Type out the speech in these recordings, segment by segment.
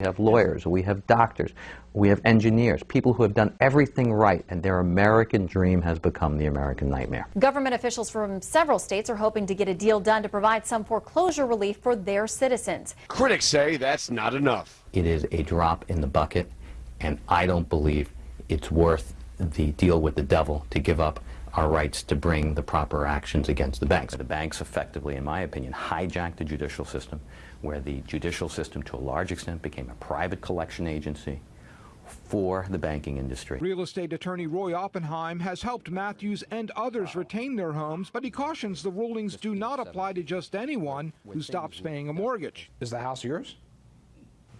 We have lawyers, we have doctors, we have engineers, people who have done everything right, and their American dream has become the American nightmare. Government officials from several states are hoping to get a deal done to provide some foreclosure relief for their citizens. Critics say that's not enough. It is a drop in the bucket, and I don't believe it's worth the deal with the devil to give up our rights to bring the proper actions against the banks. The banks effectively, in my opinion, hijacked the judicial system, where the judicial system to a large extent became a private collection agency for the banking industry. Real estate attorney Roy Oppenheim has helped Matthews and others retain their homes, but he cautions the rulings do not apply to just anyone who stops paying a mortgage. Is the house yours?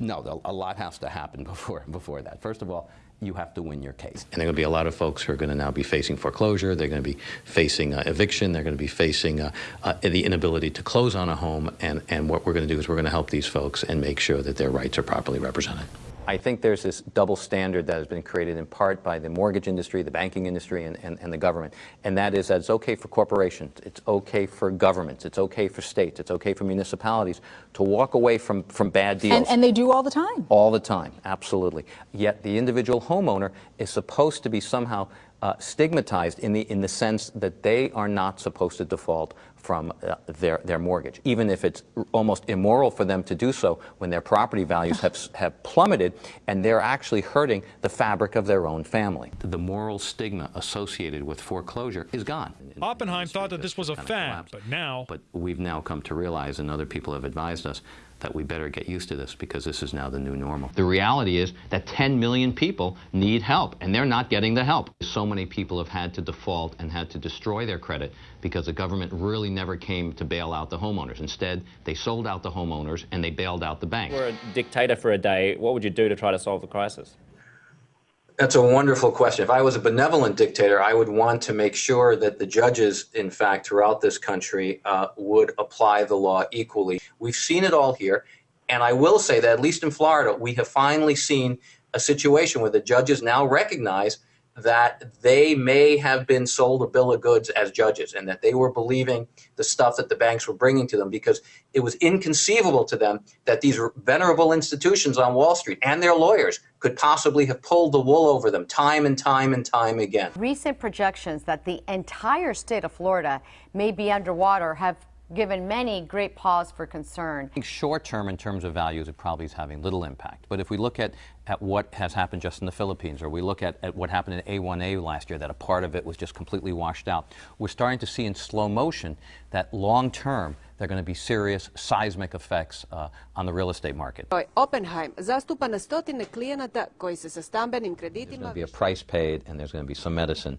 No, a lot has to happen before, before that. First of all, you have to win your case. And there are going to be a lot of folks who are going to now be facing foreclosure. They're going to be facing uh, eviction. They're going to be facing uh, uh, the inability to close on a home. And, and what we're going to do is we're going to help these folks and make sure that their rights are properly represented. I think there's this double standard that has been created in part by the mortgage industry, the banking industry, and, and, and, the government. And that is that it's okay for corporations, it's okay for governments, it's okay for states, it's okay for municipalities to walk away from, from bad deals. And, and they do all the time. All the time, absolutely. Yet the individual homeowner is supposed to be somehow uh, stigmatized in the, in the sense that they are not supposed to default from uh, their, their mortgage, even if it's almost immoral for them to do so when their property values have, have plummeted and they're actually hurting the fabric of their own family. The moral stigma associated with foreclosure is gone. Oppenheim thought that this was a fad, but now... But we've now come to realize, and other people have advised us, that we better get used to this because this is now the new normal. The reality is that 10 million people need help, and they're not getting the help. So many people have had to default and had to destroy their credit because the government really never came to bail out the homeowners. Instead, they sold out the homeowners and they bailed out the banks. If you were a dictator for a day, what would you do to try to solve the crisis? That's a wonderful question. If I was a benevolent dictator, I would want to make sure that the judges, in fact, throughout this country uh, would apply the law equally. We've seen it all here. And I will say that, at least in Florida, we have finally seen a situation where the judges now recognize that they may have been sold a bill of goods as judges and that they were believing the stuff that the banks were bringing to them because it was inconceivable to them that these venerable institutions on Wall Street and their lawyers could possibly have pulled the wool over them time and time and time again. Recent projections that the entire state of Florida may be underwater have given many great pause for concern. Short term, in terms of values, it probably is having little impact. But if we look at, at what has happened just in the Philippines, or we look at, at what happened in A1A last year, that a part of it was just completely washed out, we're starting to see in slow motion that long term, there are going to be serious seismic effects uh, on the real estate market. Oppenheim zastupa na stotine klijenata koji se sa stambenim kreditima... There's going to be a price paid and there's going to be some medicine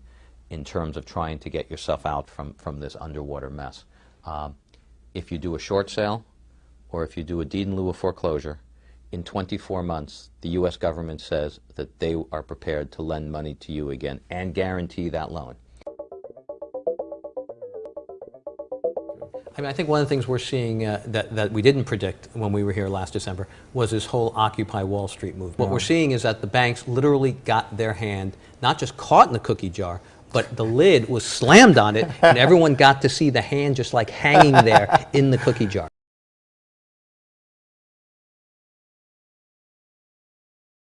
in terms of trying to get yourself out from, from this underwater mess. Um, if you do a short sale or if you do a deed in lieu of foreclosure, in 24 months, the U.S. government says that they are prepared to lend money to you again and guarantee that loan. I mean, I think one of the things we're seeing uh, that, that we didn't predict when we were here last December was this whole Occupy Wall Street movement. What we're seeing is that the banks literally got their hand not just caught in the cookie jar, but the lid was slammed on it, and everyone got to see the hand just like hanging there in the cookie jar.